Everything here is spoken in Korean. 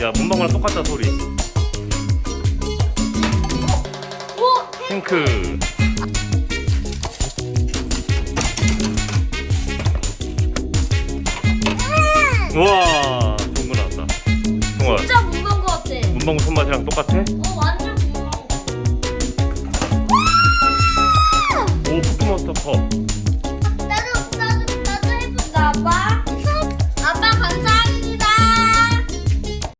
야 문방구랑 똑같다 소리. 오! 탱크. 우와, 좋은 거 나왔다. 정말 진짜 것 같아. 문방구 손맛이랑 똑같아? 어, 완전 무거워. 오, 포켓몬스터 컵.